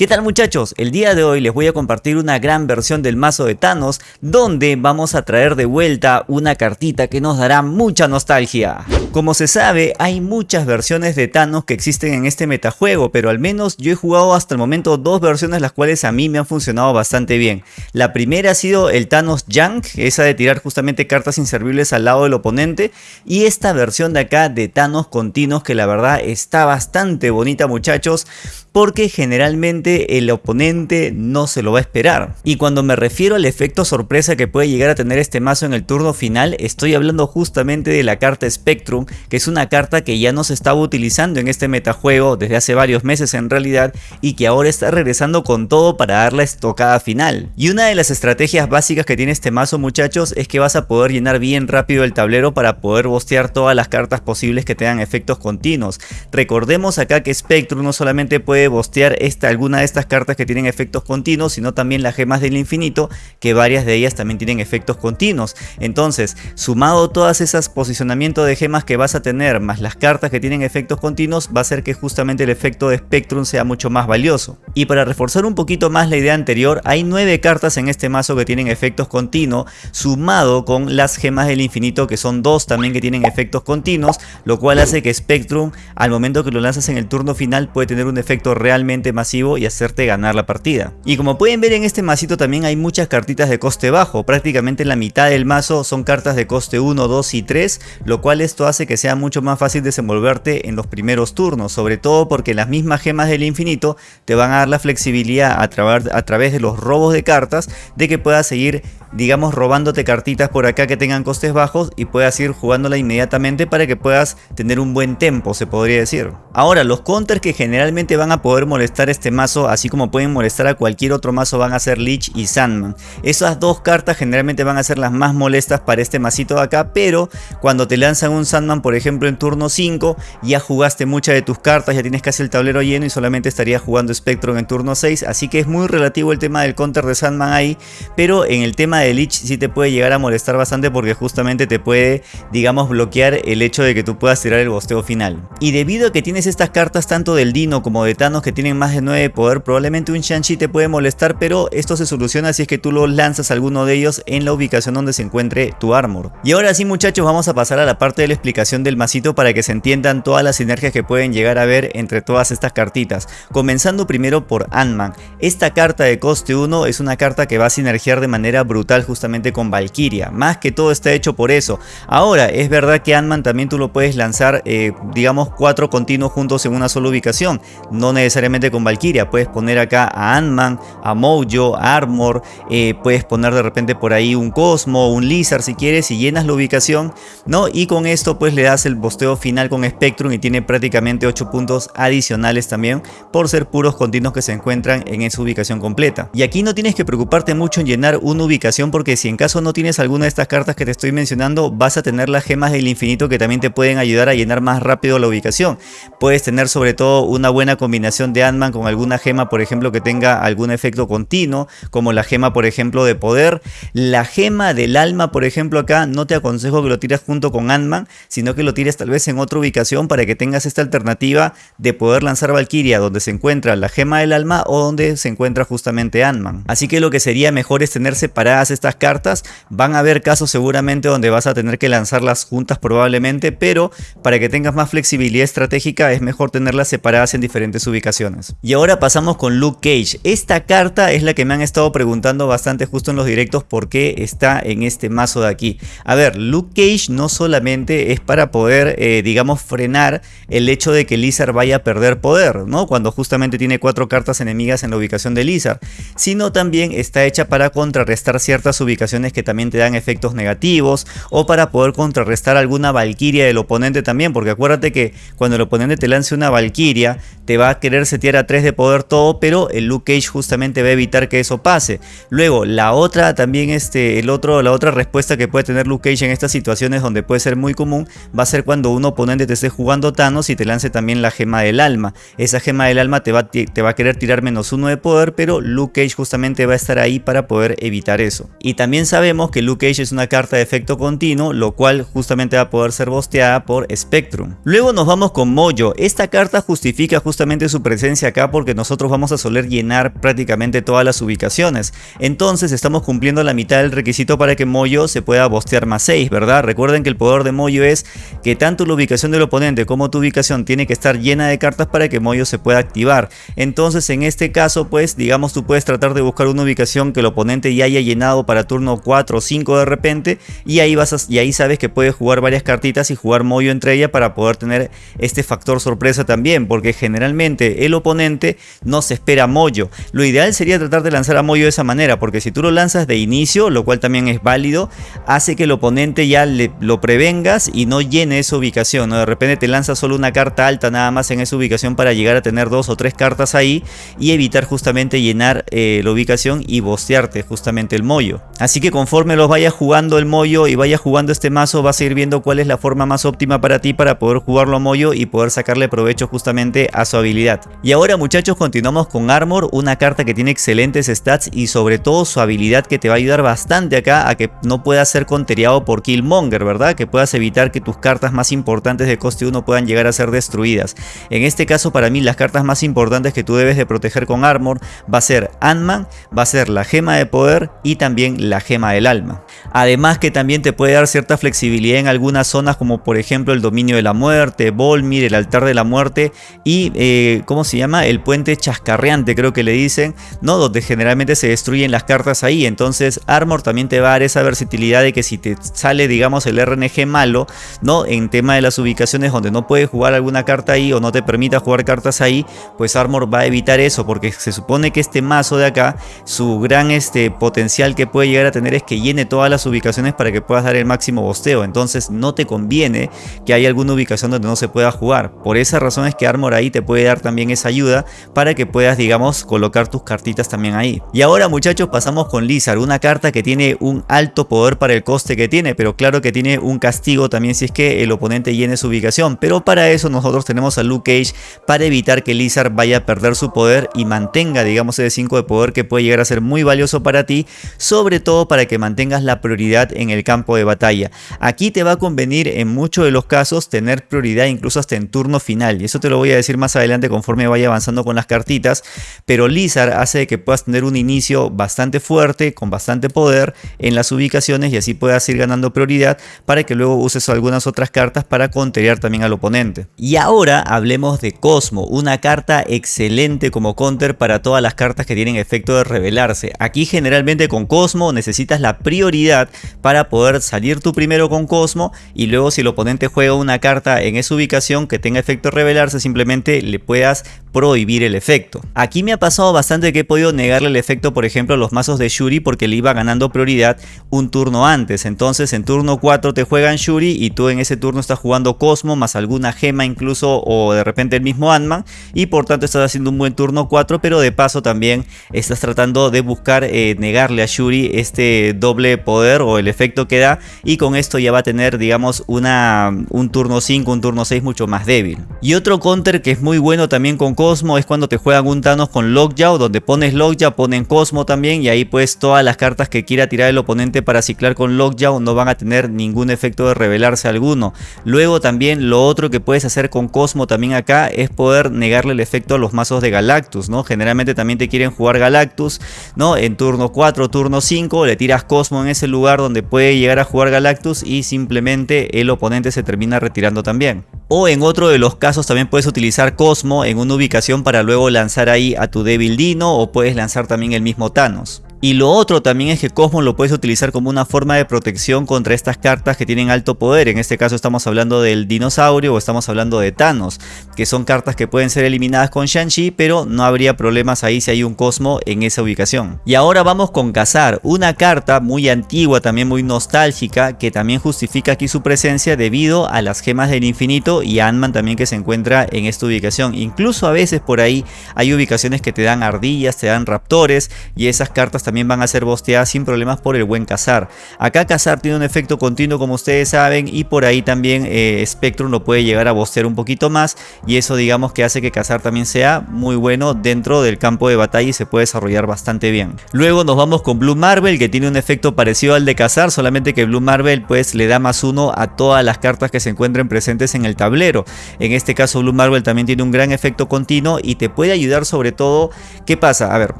¿Qué tal muchachos? El día de hoy les voy a compartir una gran versión del mazo de Thanos donde vamos a traer de vuelta una cartita que nos dará mucha nostalgia. Como se sabe, hay muchas versiones de Thanos que existen en este metajuego, pero al menos yo he jugado hasta el momento dos versiones las cuales a mí me han funcionado bastante bien. La primera ha sido el Thanos Junk, esa de tirar justamente cartas inservibles al lado del oponente, y esta versión de acá de Thanos continuos que la verdad está bastante bonita muchachos, porque generalmente el oponente no se lo va a esperar. Y cuando me refiero al efecto sorpresa que puede llegar a tener este mazo en el turno final, estoy hablando justamente de la carta Spectrum, que es una carta que ya no se estaba utilizando en este metajuego desde hace varios meses en realidad, y que ahora está regresando con todo para dar la estocada final. Y una de las estrategias básicas que tiene este mazo muchachos es que vas a poder llenar bien rápido el tablero para poder bostear todas las cartas posibles que tengan efectos continuos. Recordemos acá que Spectrum no solamente puede bostear esta, alguna estas cartas que tienen efectos continuos, sino también las gemas del infinito, que varias de ellas también tienen efectos continuos. Entonces, sumado todas esas posicionamientos de gemas que vas a tener, más las cartas que tienen efectos continuos, va a hacer que justamente el efecto de Spectrum sea mucho más valioso. Y para reforzar un poquito más la idea anterior, hay nueve cartas en este mazo que tienen efectos continuos, sumado con las gemas del infinito, que son dos también que tienen efectos continuos, lo cual hace que Spectrum, al momento que lo lanzas en el turno final, puede tener un efecto realmente masivo y hacerte ganar la partida. Y como pueden ver en este masito también hay muchas cartitas de coste bajo, prácticamente la mitad del mazo son cartas de coste 1, 2 y 3, lo cual esto hace que sea mucho más fácil desenvolverte en los primeros turnos, sobre todo porque las mismas gemas del infinito te van a dar la flexibilidad a, a través de los robos de cartas de que puedas seguir digamos robándote cartitas por acá que tengan costes bajos y puedas ir jugándola inmediatamente para que puedas tener un buen tempo se podría decir. Ahora los counters que generalmente van a poder molestar este mazo, así como pueden molestar a cualquier otro mazo, van a ser Lich y Sandman. Esas dos cartas generalmente van a ser las más molestas para este masito de acá, pero cuando te lanzan un Sandman, por ejemplo, en turno 5, ya jugaste muchas de tus cartas, ya tienes casi el tablero lleno y solamente estarías jugando Spectrum en turno 6, así que es muy relativo el tema del counter de Sandman ahí, pero en el tema de Lich sí te puede llegar a molestar bastante porque justamente te puede, digamos, bloquear el hecho de que tú puedas tirar el bosteo final. Y debido a que tienes estas cartas tanto del Dino como de Thanos que tienen más de 9 de poder, probablemente un Shang-Chi te puede molestar, pero esto se soluciona si es que tú lo lanzas a alguno de ellos en la ubicación donde se encuentre tu armor. Y ahora sí muchachos, vamos a pasar a la parte de la explicación del masito para que se entiendan todas las sinergias que pueden llegar a ver entre todas estas cartitas. Comenzando primero por Ant-Man. Esta carta de coste 1 es una carta que va a sinergiar de manera brutal justamente con Valkyria. Más que todo está hecho por eso. Ahora, es verdad que Ant-Man también tú lo puedes lanzar, eh, digamos, cuatro continuos juntos en una sola ubicación. No necesariamente con Valkyria. Puedes poner acá a Ant-Man, a Mojo, Armor. Eh, puedes poner de repente por ahí un Cosmo, un Lizard si quieres y llenas la ubicación. ¿no? Y con esto pues le das el bosteo final con Spectrum y tiene prácticamente 8 puntos adicionales también por ser puros continuos que se encuentran en esa ubicación completa. Y aquí no tienes que preocuparte mucho en llenar una ubicación porque si en caso no tienes alguna de estas cartas que te estoy mencionando vas a tener las gemas del infinito que también te pueden ayudar a llenar más rápido la ubicación. Puedes tener sobre todo una buena combinación de Ant-Man con alguna gema por ejemplo que tenga algún efecto continuo como la gema por ejemplo de poder. La gema del alma por ejemplo acá no te aconsejo que lo tires junto con Ant-Man sino que lo tires tal vez en otra ubicación para que tengas esta alternativa de poder lanzar Valkyria donde se encuentra la gema del alma o donde se encuentra justamente Ant-Man. Así que lo que sería mejor es tener separadas estas cartas. Van a haber casos seguramente donde vas a tener que lanzarlas juntas probablemente, pero para que tengas más flexibilidad estratégica es mejor tenerlas separadas en diferentes ubicaciones. Y ahora pasamos con Luke Cage. Esta carta es la que me han estado preguntando bastante justo en los directos por qué está en este mazo de aquí. A ver, Luke Cage no solamente es para poder, eh, digamos, frenar el hecho de que Lizard vaya a perder poder, ¿no? Cuando justamente tiene cuatro cartas enemigas en la ubicación de Lizard, sino también está hecha para contrarrestar ciertas ubicaciones que también te dan efectos negativos o para poder contrarrestar alguna Valkyria del oponente también, porque acuérdate que cuando el oponente te lance una Valkyria, te va a querer setear a 3 de poder todo, pero el Luke Cage justamente va a evitar que eso pase. Luego, la otra también, este, el otro, la otra respuesta que puede tener Luke Cage en estas situaciones donde puede ser muy común, va a ser cuando un oponente te esté jugando Thanos y te lance también la gema del alma. Esa gema del alma te va, te va a querer tirar menos uno de poder, pero Luke Cage justamente va a estar ahí para poder evitar eso. Y también sabemos que Luke Cage es una carta de efecto continuo, lo cual justamente va a poder ser bosteada por Spectrum. Luego nos vamos con Mojo. Esta carta justifica justamente su presencia acá porque nos nosotros vamos a soler llenar prácticamente todas las ubicaciones. Entonces estamos cumpliendo la mitad del requisito para que Moyo se pueda bostear más 6, ¿verdad? Recuerden que el poder de Moyo es que tanto la ubicación del oponente como tu ubicación tiene que estar llena de cartas para que Moyo se pueda activar. Entonces en este caso pues digamos tú puedes tratar de buscar una ubicación que el oponente ya haya llenado para turno 4 o 5 de repente y ahí, vas y ahí sabes que puedes jugar varias cartitas y jugar Moyo entre ellas para poder tener este factor sorpresa también porque generalmente el oponente no se espera Moyo. Lo ideal sería tratar de lanzar a Moyo de esa manera porque si tú lo lanzas de inicio, lo cual también es válido, hace que el oponente ya le, lo prevengas y no llene esa ubicación. ¿no? De repente te lanza solo una carta alta nada más en esa ubicación para llegar a tener dos o tres cartas ahí y evitar justamente llenar eh, la ubicación y bostearte justamente el mollo. Así que conforme los vayas jugando el mollo y vayas jugando este mazo vas a ir viendo cuál es la forma más óptima para ti para poder jugarlo a mollo y poder sacarle provecho justamente a su habilidad. Y ahora muchachos continuamos con Armor, una carta que tiene excelentes stats y sobre todo su habilidad que te va a ayudar bastante acá a que no puedas ser conteriado por Killmonger, ¿verdad? Que puedas evitar que tus cartas más importantes de coste 1 puedan llegar a ser destruidas. En este caso para mí las cartas más importantes que tú debes de proteger con Armor va a ser Ant-Man, va a ser la gema de poder y también la gema del alma. Además que también te puede dar cierta flexibilidad en algunas zonas como por ejemplo el dominio de la muerte, Volmir, el altar de la muerte y eh, ¿cómo se llama? El puente chascarreante creo que le dicen, ¿no? Donde generalmente se destruyen las cartas ahí. Entonces Armor también te va a dar esa versatilidad de que si te sale digamos el RNG malo, ¿no? En tema de las ubicaciones donde no puedes jugar alguna carta ahí o no te permita jugar cartas ahí, pues Armor va a evitar eso porque se supone que este mazo de acá, su gran este, potencial que puede llegar a tener es que llene todas las ubicaciones para que puedas dar el máximo bosteo. Entonces no te conviene que haya alguna ubicación donde no se pueda jugar. Por esa razón es que Armor ahí te puede dar también esa ayuda para que puedas digamos colocar tus cartitas también ahí. Y ahora muchachos pasamos con Lizard, una carta que tiene un alto poder para el coste que tiene, pero claro que tiene un castigo también si es que el oponente llene su ubicación. Pero para eso nosotros tenemos a Luke Cage para evitar que Lizard vaya a perder su poder y mantenga digamos ese 5 de poder que puede llegar a ser muy valioso para ti, sobre todo para que mantengas la prioridad en el campo de batalla. Aquí te va a convenir en muchos de los casos tener prioridad incluso hasta en turno final y eso te lo voy a decir más adelante conforme vaya avanzando con las cartitas, pero Lizard hace que puedas tener un inicio bastante fuerte, con bastante poder en las ubicaciones y así puedas ir ganando prioridad para que luego uses algunas otras cartas para conterear también al oponente. Y ahora hablemos de Cosmo, una carta excelente como counter para todas las cartas que tienen efecto de revelarse. Aquí generalmente con Cosmo necesitas la prioridad para poder salir tú primero con Cosmo y luego si el oponente juega una carta en esa ubicación que tenga efecto de revelarse simplemente le puedas prohibir el efecto. Aquí me ha pasado bastante que he podido negarle el efecto por ejemplo a los mazos de Shuri porque le iba ganando prioridad un turno antes. Entonces en turno 4 te juegan Shuri y tú en ese turno estás jugando Cosmo más alguna gema incluso o de repente el mismo Ant-Man y por tanto estás haciendo un buen turno 4 pero de paso también estás tratando de buscar eh, negarle a Shuri este doble poder o el efecto que da y con esto ya va a tener digamos una, un turno 5, un turno 6 mucho más débil. Y otro counter que es muy bueno también con Cosmo es cuando te juegan un Thanos con Lockjaw donde pones Lockjaw, ponen Cosmo también y ahí pues todas las cartas que quiera tirar el oponente para ciclar con Lockjaw no van a tener ningún efecto de revelarse alguno. Luego también lo otro que puedes hacer con Cosmo también acá es poder negarle el efecto a los mazos de Galactus, ¿no? Generalmente también te quieren jugar Galactus, ¿no? En turno 4, turno 5 le tiras Cosmo en ese lugar donde puede llegar a jugar Galactus y simplemente el oponente se termina retirando también. O en otro de los casos también puedes utilizar Cosmo en una ubicación para luego lanzar ahí a tu débil Dino o puedes lanzar también el mismo Thanos. Y lo otro también es que Cosmo lo puedes utilizar como una forma de protección contra estas cartas que tienen alto poder. En este caso estamos hablando del dinosaurio o estamos hablando de Thanos, que son cartas que pueden ser eliminadas con Shang-Chi, pero no habría problemas ahí si hay un Cosmo en esa ubicación. Y ahora vamos con Cazar, una carta muy antigua, también muy nostálgica, que también justifica aquí su presencia debido a las gemas del infinito y Ant-Man también que se encuentra en esta ubicación. Incluso a veces por ahí hay ubicaciones que te dan ardillas, te dan raptores y esas cartas también van a ser bosteadas sin problemas por el buen cazar. Acá cazar tiene un efecto continuo como ustedes saben y por ahí también eh, Spectrum lo puede llegar a bostear un poquito más y eso digamos que hace que cazar también sea muy bueno dentro del campo de batalla y se puede desarrollar bastante bien. Luego nos vamos con Blue Marvel que tiene un efecto parecido al de cazar, solamente que Blue Marvel pues le da más uno a todas las cartas que se encuentren presentes en el tablero. En este caso Blue Marvel también tiene un gran efecto continuo y te puede ayudar sobre todo, ¿qué pasa? A ver,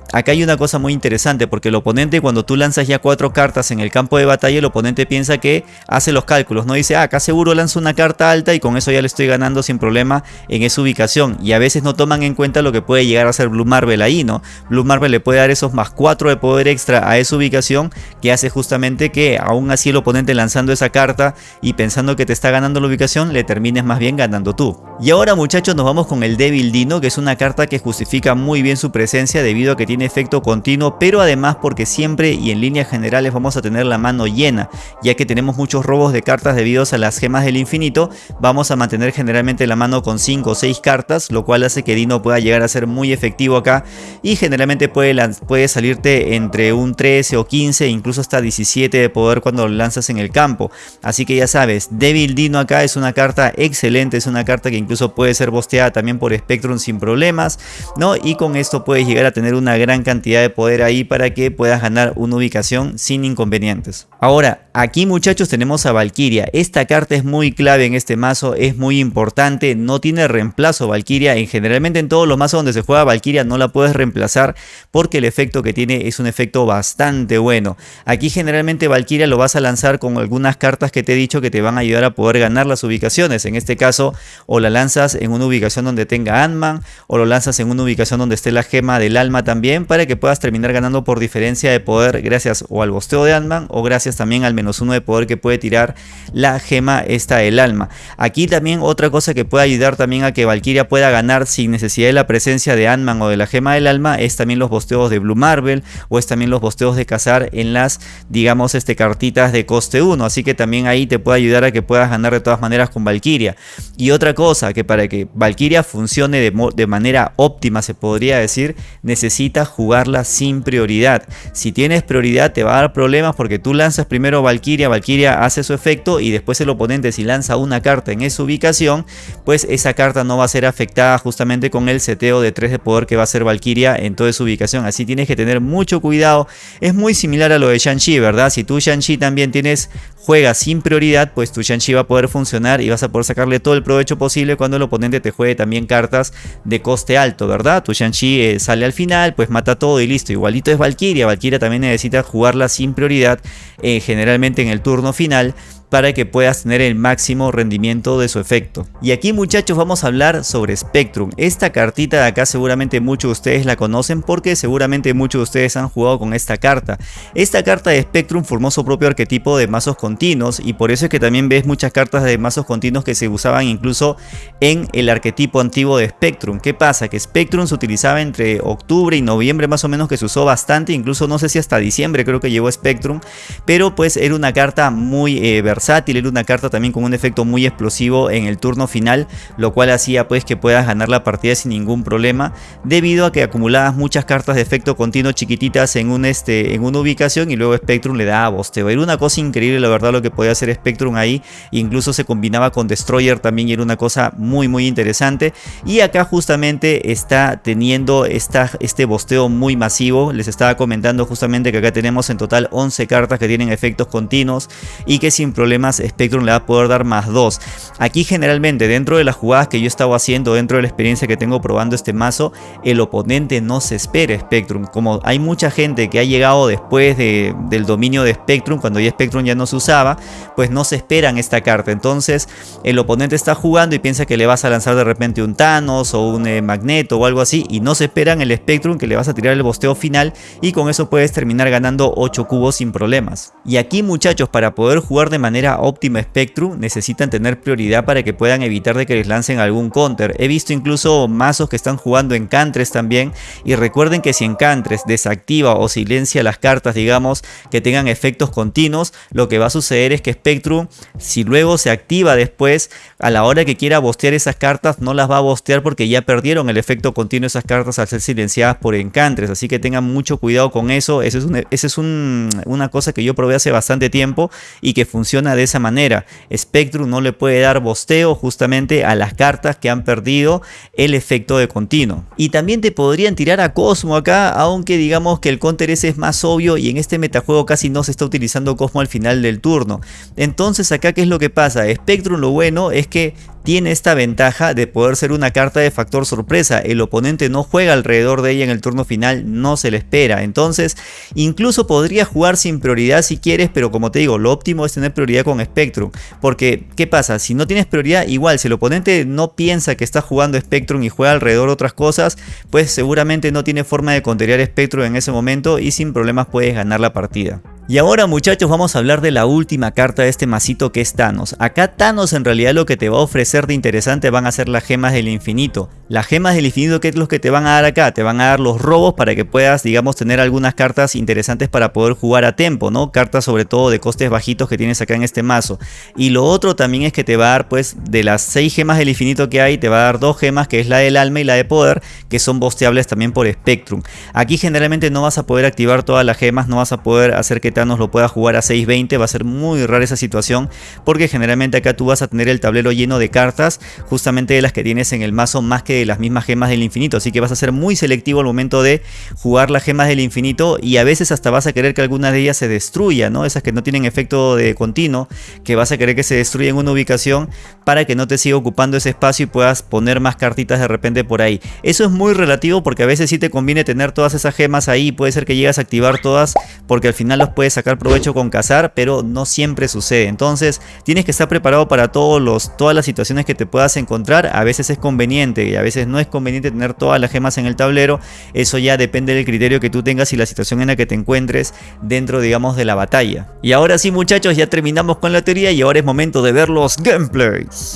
acá hay una cosa muy interesante porque el oponente cuando tú lanzas ya cuatro cartas en el campo de batalla, el oponente piensa que hace los cálculos, no dice, ah, acá seguro lanzo una carta alta y con eso ya le estoy ganando sin problema en esa ubicación y a veces no toman en cuenta lo que puede llegar a ser Blue Marvel ahí, ¿no? Blue Marvel le puede dar esos más 4 de poder extra a esa ubicación que hace justamente que aún así el oponente lanzando esa carta y pensando que te está ganando la ubicación le termines más bien ganando tú. Y ahora muchachos nos vamos con el Devil Dino que es una carta que justifica muy bien su presencia debido a que tiene efecto continuo pero además porque siempre y en líneas generales vamos a tener la mano llena. Ya que tenemos muchos robos de cartas debido a las gemas del infinito vamos a mantener generalmente la mano con 5 o 6 cartas lo cual hace que Dino pueda llegar a ser muy efectivo acá. Y generalmente puede, puede salirte entre un 13 o 15 incluso hasta 17 de poder cuando lo lanzas en el campo. Así que ya sabes Devil Dino acá es una carta excelente es una carta que incluso puede ser bosteada también por Spectrum sin problemas no y con esto puedes llegar a tener una gran cantidad de poder ahí para que puedas ganar una ubicación sin inconvenientes ahora aquí muchachos tenemos a Valkyria esta carta es muy clave en este mazo es muy importante no tiene reemplazo Valkyria en generalmente en todos los mazos donde se juega Valkyria no la puedes reemplazar porque el efecto que tiene es un efecto bastante bueno. Aquí generalmente Valkyria lo vas a lanzar con algunas cartas que te he dicho que te van a ayudar a poder ganar las ubicaciones. En este caso o la lanzas en una ubicación donde tenga Ant-Man o lo lanzas en una ubicación donde esté la gema del alma también para que puedas terminar ganando por diferencia de poder gracias o al bosteo de Ant-Man o gracias también al menos uno de poder que puede tirar la gema esta del alma. Aquí también otra cosa que puede ayudar también a que Valkyria pueda ganar sin necesidad de la presencia de Ant-Man o de la gema del alma es también los bosteos de Blue Marvel o es también los bosteos de cazar en las digamos este cartitas de coste 1 así que también ahí te puede ayudar a que puedas ganar de todas maneras con Valkyria. Y otra cosa que para que Valkyria funcione de, de manera óptima se podría decir necesitas jugarla sin prioridad si tienes prioridad te va a dar problemas porque tú lanzas primero Valkyria Valkyria hace su efecto y después el oponente si lanza una carta en esa ubicación pues esa carta no va a ser afectada justamente con el seteo de 3 de poder que va a ser Valkyria en toda su ubicación. Así tienes que tener mucho cuidado. Es muy similar a lo de Shang-Chi, ¿verdad? Si tú Shang-Chi también tienes juega sin prioridad, pues tu Shang-Chi va a poder funcionar y vas a poder sacarle todo el provecho posible cuando el oponente te juegue también cartas de coste alto, ¿verdad? Tu Shang-Chi eh, sale al final, pues mata todo y listo. Igualito es Valkyria. Valkyria. También necesita jugarla sin prioridad, eh, generalmente en el turno final para que puedas tener el máximo rendimiento de su efecto. Y aquí muchachos vamos a hablar sobre Spectrum. Esta cartita de acá seguramente muchos de ustedes la conocen porque seguramente muchos de ustedes han jugado con esta carta. Esta carta de Spectrum formó su propio arquetipo de mazos continuos y por eso es que también ves muchas cartas de mazos continuos que se usaban incluso en el arquetipo antiguo de Spectrum. ¿Qué pasa? Que Spectrum se utilizaba entre octubre y noviembre más o menos que se usó bastante, incluso no sé si hasta diciembre creo que llegó Spectrum, pero pues era una carta muy eh, era una carta también con un efecto muy explosivo en el turno final, lo cual hacía pues que puedas ganar la partida sin ningún problema, debido a que acumulabas muchas cartas de efecto continuo chiquititas en, un, este, en una ubicación y luego Spectrum le daba bosteo. Era una cosa increíble la verdad lo que podía hacer Spectrum ahí, incluso se combinaba con Destroyer también y era una cosa muy muy interesante. Y acá justamente está teniendo esta, este bosteo muy masivo, les estaba comentando justamente que acá tenemos en total 11 cartas que tienen efectos continuos y que sin problema problemas Spectrum le va a poder dar más 2. Aquí generalmente dentro de las jugadas que yo estaba haciendo, dentro de la experiencia que tengo probando este mazo, el oponente no se espera Spectrum. Como hay mucha gente que ha llegado después de, del dominio de Spectrum, cuando ya Spectrum ya no se usaba, pues no se esperan esta carta. Entonces el oponente está jugando y piensa que le vas a lanzar de repente un Thanos o un eh, Magneto o algo así y no se esperan el Spectrum que le vas a tirar el bosteo final y con eso puedes terminar ganando 8 cubos sin problemas. Y aquí muchachos para poder jugar de manera manera óptima Spectrum, necesitan tener prioridad para que puedan evitar de que les lancen algún counter. He visto incluso mazos que están jugando Encantres también y recuerden que si Encantres desactiva o silencia las cartas digamos que tengan efectos continuos, lo que va a suceder es que Spectrum si luego se activa después a la hora que quiera bostear esas cartas no las va a bostear porque ya perdieron el efecto continuo esas cartas al ser silenciadas por Encantres, así que tengan mucho cuidado con eso, esa es, es una cosa que yo probé hace bastante tiempo y que funciona de esa manera. Spectrum no le puede dar bosteo justamente a las cartas que han perdido el efecto de continuo. Y también te podrían tirar a Cosmo acá, aunque digamos que el counter ese es más obvio y en este metajuego casi no se está utilizando Cosmo al final del turno. Entonces acá qué es lo que pasa, Spectrum lo bueno es que tiene esta ventaja de poder ser una carta de factor sorpresa. El oponente no juega alrededor de ella en el turno final, no se le espera. Entonces, incluso podría jugar sin prioridad si quieres, pero como te digo, lo óptimo es tener prioridad con Spectrum. Porque, ¿qué pasa? Si no tienes prioridad, igual, si el oponente no piensa que está jugando Spectrum y juega alrededor de otras cosas, pues seguramente no tiene forma de contener Spectrum en ese momento y sin problemas puedes ganar la partida. Y ahora muchachos vamos a hablar de la última carta de este masito que es Thanos. Acá Thanos en realidad lo que te va a ofrecer de interesante van a ser las gemas del infinito. Las gemas del infinito que es lo que te van a dar acá, te van a dar los robos para que puedas digamos tener algunas cartas interesantes para poder jugar a tiempo, ¿no? Cartas sobre todo de costes bajitos que tienes acá en este mazo. Y lo otro también es que te va a dar pues de las 6 gemas del infinito que hay, te va a dar dos gemas que es la del alma y la de poder que son bosteables también por Spectrum. Aquí generalmente no vas a poder activar todas las gemas, no vas a poder hacer que nos lo pueda jugar a 6.20, va a ser muy rara esa situación porque generalmente acá tú vas a tener el tablero lleno de cartas justamente de las que tienes en el mazo más que de las mismas gemas del infinito, así que vas a ser muy selectivo al momento de jugar las gemas del infinito y a veces hasta vas a querer que alguna de ellas se destruya, ¿no? Esas que no tienen efecto de continuo, que vas a querer que se destruya en una ubicación para que no te siga ocupando ese espacio y puedas poner más cartitas de repente por ahí. Eso es muy relativo porque a veces sí te conviene tener todas esas gemas ahí, puede ser que llegas a activar todas porque al final los puedes sacar provecho con cazar, pero no siempre sucede. Entonces tienes que estar preparado para todos los, todas las situaciones que te puedas encontrar. A veces es conveniente y a veces no es conveniente tener todas las gemas en el tablero. Eso ya depende del criterio que tú tengas y la situación en la que te encuentres dentro, digamos, de la batalla. Y ahora sí, muchachos, ya terminamos con la teoría y ahora es momento de ver los gameplays.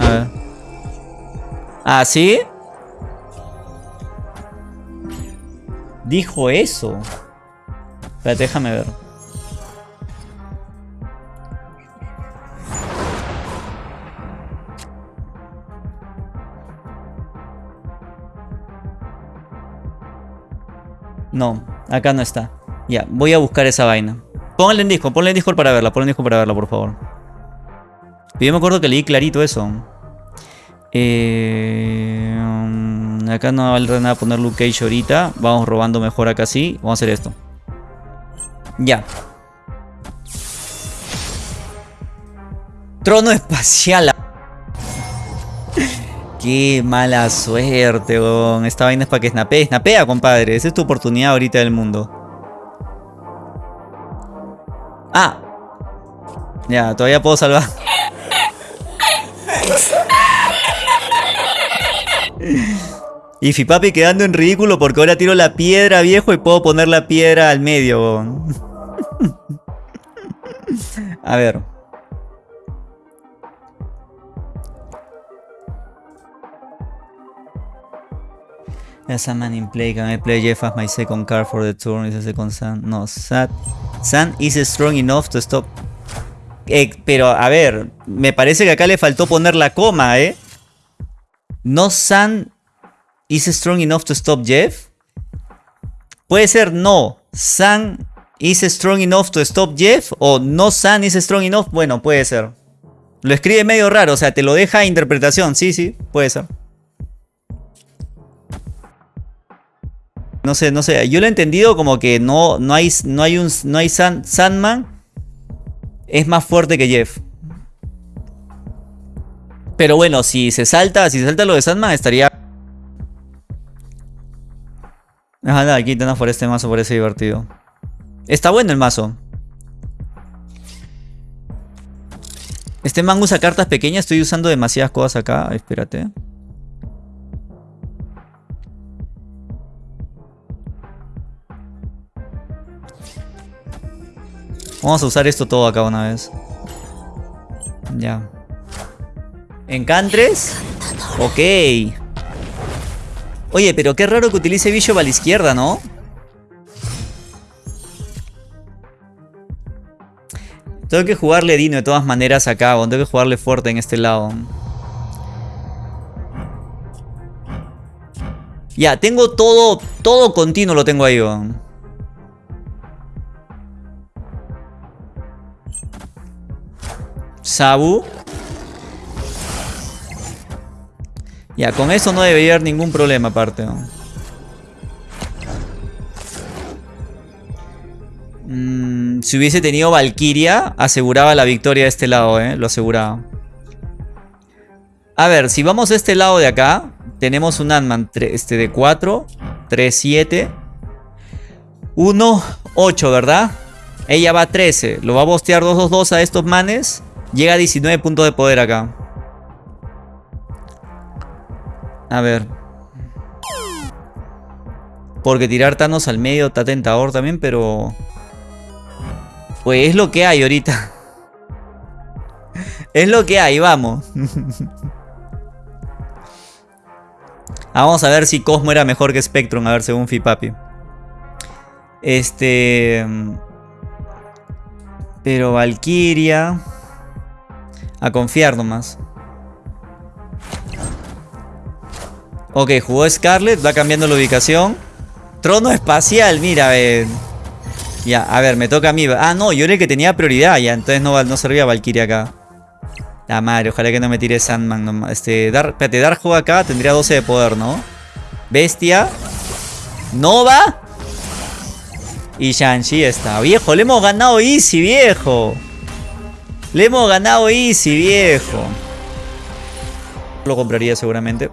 ¿Ah, sí? Dijo eso. Espérate, déjame ver. No, acá no está. Ya, voy a buscar esa vaina. Pónganle en disco, ponle en disco para verla, ponle en disco para verla, por favor. Yo me acuerdo que leí clarito eso. Eh, acá no vale nada poner Luke Cage ahorita. Vamos robando mejor acá sí. Vamos a hacer esto. Ya. Trono espacial. Qué mala suerte, weón. Esta vaina es para que snapee. Snapea, compadre. Esa es tu oportunidad ahorita del mundo. Ah. Ya, todavía puedo salvar. Y Fipapi quedando en ridículo porque ahora tiro la piedra, viejo, y puedo poner la piedra al medio. A ver. As a man in play, can I play Jeff as my second card for the turn? Is Sun? No, Sun, Sun is strong enough to stop. Eh, pero, a ver, me parece que acá le faltó poner la coma, ¿eh? No Sun is strong enough to stop Jeff. Puede ser no. Sun is strong enough to stop Jeff. O no Sun is strong enough. Bueno, puede ser. Lo escribe medio raro, o sea, te lo deja a interpretación. Sí, sí, puede ser. No sé, no sé. Yo lo he entendido como que no, no hay, no hay un no hay Sandman. Es más fuerte que Jeff. Pero bueno, si se salta, si se salta lo de Sandman, estaría. Ajá, aquí tenemos por este mazo, parece divertido. Está bueno el mazo. Este man usa cartas pequeñas, estoy usando demasiadas cosas acá. Espérate. Vamos a usar esto todo acá una vez. Ya. ¿Encantres? Ok. Oye, pero qué raro que utilice Bishop a la izquierda, ¿no? Tengo que jugarle Dino de todas maneras acá, tengo que jugarle fuerte en este lado. Ya, tengo todo, todo continuo lo tengo ahí. Sabu. Ya, con eso no debería haber ningún problema aparte. Mm, si hubiese tenido Valkyria, aseguraba la victoria de este lado, ¿eh? Lo aseguraba. A ver, si vamos a este lado de acá, tenemos un Ant-Man este, de 4, 3, 7, 1, 8, ¿verdad? Ella va a 13. Lo va a bostear 2, 2, 2 a estos manes. Llega a 19 puntos de poder acá. A ver. Porque tirar Thanos al medio está tentador también, pero... Pues es lo que hay ahorita. es lo que hay, vamos. vamos a ver si Cosmo era mejor que Spectrum, a ver según Fipapi. Este... Pero Valkyria... A confiar nomás. Ok, jugó Scarlet, va cambiando la ubicación. Trono espacial, mira, ven. Ya, a ver, me toca a mí. Ah, no, yo era el que tenía prioridad ya. Entonces no, no servía Valkyria acá. La madre, ojalá que no me tire Sandman. Este, Dar, espérate, Dark acá tendría 12 de poder, ¿no? Bestia. Nova. Y Shang-Chi está. Viejo, le hemos ganado easy, viejo. Le hemos ganado easy, viejo. Lo compraría seguramente.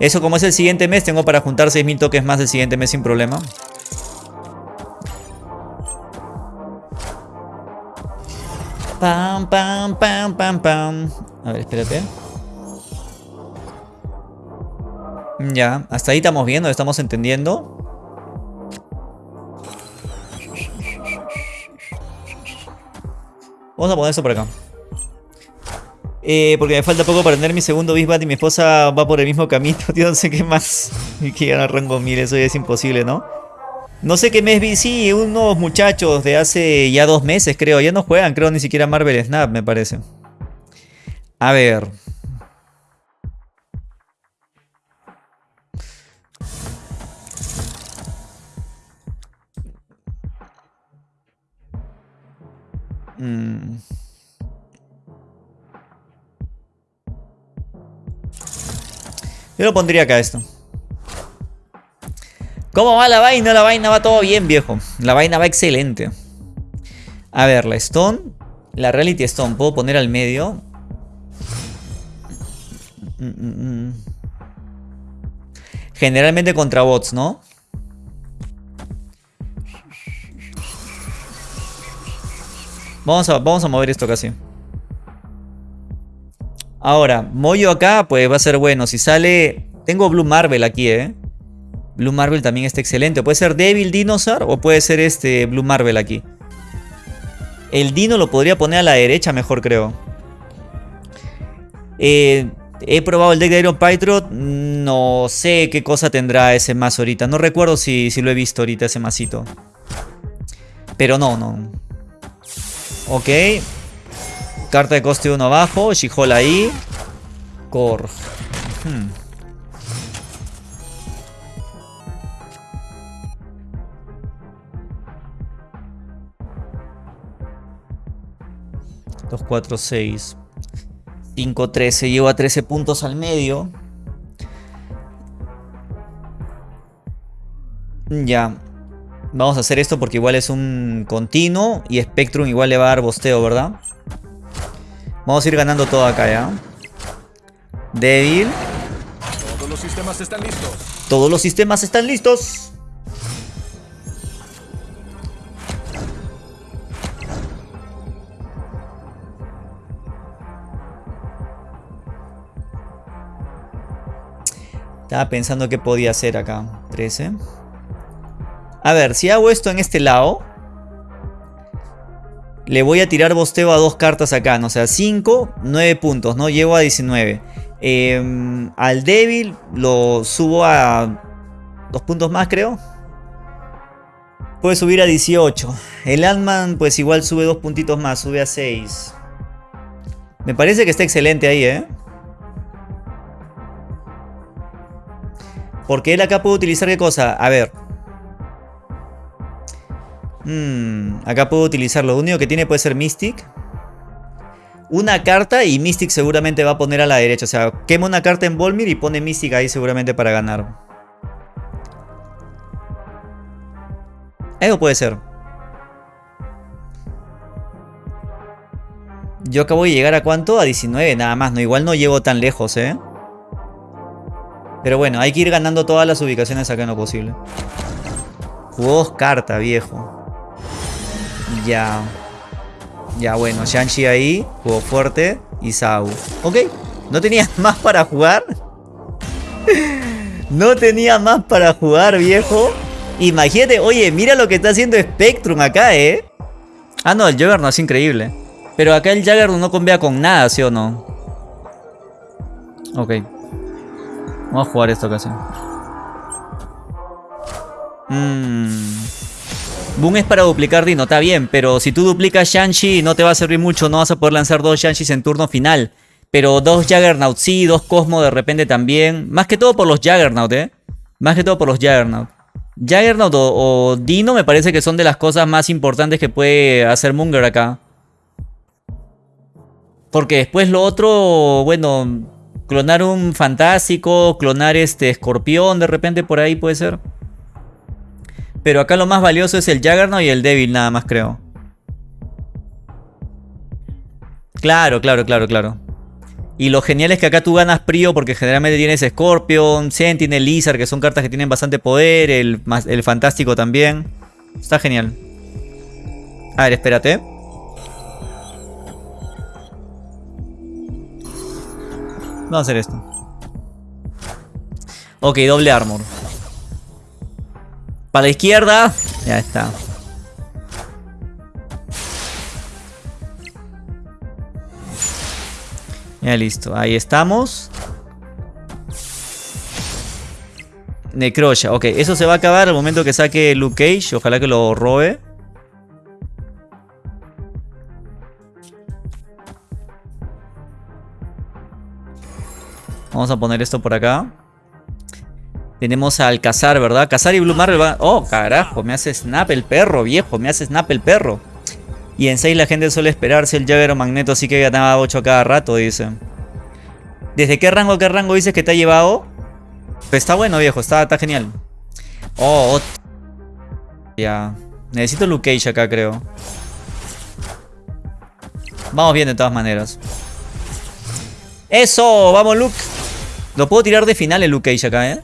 Eso como es el siguiente mes, tengo para juntar 6.000 toques más el siguiente mes sin problema. Pam, pam, pam, pam, pam. A ver, espérate. Ya, hasta ahí estamos viendo, estamos entendiendo. Vamos a poner eso por acá. Eh, porque me falta poco para tener mi segundo Bisbat y mi esposa va por el mismo camino. Tío, no sé qué más. Y que ganar rango 1000, eso ya es imposible, ¿no? No sé qué mes vi, sí, unos muchachos de hace ya dos meses, creo. Ya no juegan, creo, ni siquiera Marvel Snap, me parece. A ver. Mm. Yo lo pondría acá esto. ¿Cómo va la vaina? La vaina va todo bien, viejo. La vaina va excelente. A ver, la Stone. La Reality Stone. ¿Puedo poner al medio? Generalmente contra bots, ¿no? Vamos a, vamos a mover esto casi. Ahora, Moyo acá, pues va a ser bueno. Si sale... Tengo Blue Marvel aquí, ¿eh? Blue Marvel también está excelente. Puede ser Devil Dinosaur o puede ser este Blue Marvel aquí. El Dino lo podría poner a la derecha mejor, creo. Eh, he probado el deck de Iron. No sé qué cosa tendrá ese mazo ahorita. No recuerdo si, si lo he visto ahorita ese masito. Pero no, no. Ok. Carta de coste 1 abajo. she ahí. Korg. Hmm. 2, 4, 6. 5, 13. Llevo a 13 puntos al medio. Ya. Vamos a hacer esto porque igual es un continuo. Y Spectrum igual le va a dar bosteo, ¿verdad? Vamos a ir ganando todo acá, ¿ya? Débil. Todos los sistemas están listos. Todos los sistemas están listos. Estaba pensando qué podía hacer acá. 13. A ver, si hago esto en este lado. le voy a tirar bosteo a dos cartas acá, ¿no? O sea, 5, 9 puntos, ¿no? Llego a 19. Em, al débil lo subo a dos puntos más, creo. Puede subir a 18. El Ant-Man, pues igual sube dos puntitos más, sube a 6. Me parece que está excelente ahí, ¿eh? Porque él acá puede utilizar qué cosa. A ver. Hmm, acá puedo utilizar. Lo único que tiene puede ser Mystic. Una carta y Mystic seguramente va a poner a la derecha. O sea, quema una carta en Volmir y pone Mystic ahí seguramente para ganar. Eso puede ser. Yo acabo de llegar a cuánto? A 19 nada más. No, igual no llego tan lejos, ¿eh? Pero bueno, hay que ir ganando todas las ubicaciones acá en lo posible. Jugó dos viejo. Ya. Ya, bueno, Shang-Chi ahí. Jugó fuerte. Y Sau. Ok. ¿No tenía más para jugar? no tenía más para jugar, viejo. Imagínate, oye, mira lo que está haciendo Spectrum acá, ¿eh? Ah, no, el Juggernaut es increíble. Pero acá el Juggernaut no convea con nada, ¿sí o no? Ok. Vamos a jugar esto casi. Mmm. Boom es para duplicar Dino, está bien, pero si tú duplicas Shang-Chi no te va a servir mucho, no vas a poder lanzar dos Shang-Chis en turno final. Pero dos Juggernaut sí, dos Cosmo de repente también. Más que todo por los Juggernaut, eh. Más que todo por los Juggernaut. Juggernaut o, Dino me parece que son de las cosas más importantes que puede hacer Munger acá. Porque después lo otro, bueno, clonar un fantástico, clonar este escorpión de repente por ahí puede ser. Pero acá lo más valioso es el Juggernaut y el Devil nada más creo. Claro, claro, claro, claro. Y lo genial es que acá tú ganas Prio porque generalmente tienes Scorpion, Sentinel, Lizard, que son cartas que tienen bastante poder, el, el Fantástico también. Está genial. A ver, espérate. Vamos a hacer esto. Ok, doble armor. Para la izquierda. Ya está. Ya listo, ahí estamos. Necrosha, ok, eso se va a acabar al momento que saque Luke Cage, ojalá que lo robe. Vamos a poner esto por acá. Tenemos al Cazar, ¿verdad? Cazar y Blue Marvel va... Oh, carajo, me hace snap el perro, viejo, me hace snap el perro. Y en 6 la gente suele esperarse el Jagger o Magneto, así que ganaba 8 cada rato, dice. ¿Desde qué rango a qué rango dices que te ha llevado? Pues está bueno, viejo, está, está genial. Oh, ya. Necesito Luke Cage acá, creo. Vamos bien de todas maneras. ¡Eso! ¡Vamos, Luke! Lo puedo tirar de final el Luke Cage acá, ¿eh?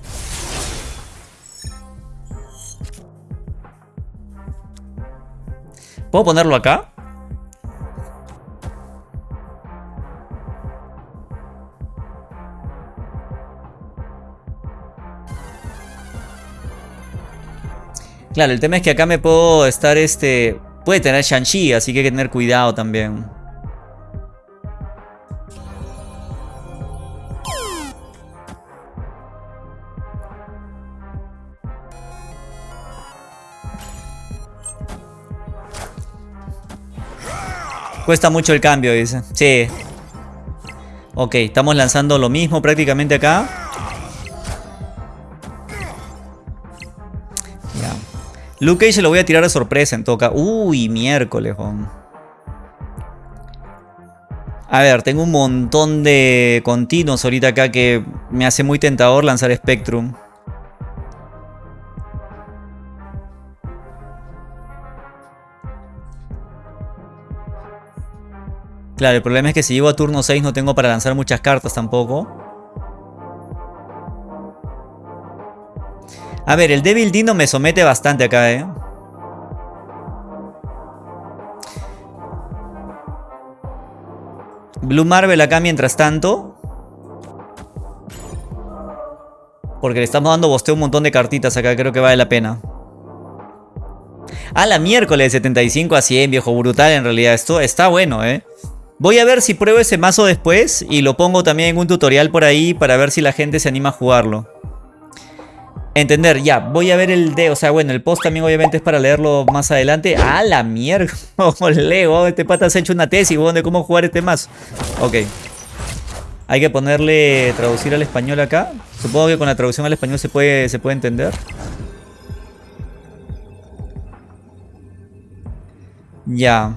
¿Puedo ponerlo acá? Claro, el tema es que acá me puedo estar este... Puede tener Shang-Chi, así que hay que tener cuidado también. Cuesta mucho el cambio, dice. Sí. Ok, estamos lanzando lo mismo prácticamente acá. Ya. Luke Cage lo voy a tirar de sorpresa en toca. Uy, miércoles, A ver, tengo un montón de continuos ahorita acá que me hace muy tentador lanzar Spectrum. Claro, el problema es que si llego a turno 6 no tengo para lanzar muchas cartas tampoco. A ver, el Devil Dino me somete bastante acá, ¿eh? Blue Marvel acá mientras tanto. Porque le estamos dando bosteo un montón de cartitas acá, creo que vale la pena. A la miércoles 75 a 100, viejo, brutal en realidad. Esto está bueno, ¿eh? Voy a ver si pruebo ese mazo después y lo pongo también en un tutorial por ahí para ver si la gente se anima a jugarlo. Entender, ya, voy a ver el D, o sea, bueno, el post también obviamente es para leerlo más adelante. ¡A la mierda! Leo, este pata se ha hecho una tesis, de cómo jugar este mazo. Ok. Hay que ponerle traducir al español acá. Supongo que con la traducción al español se puede, se puede entender. Ya.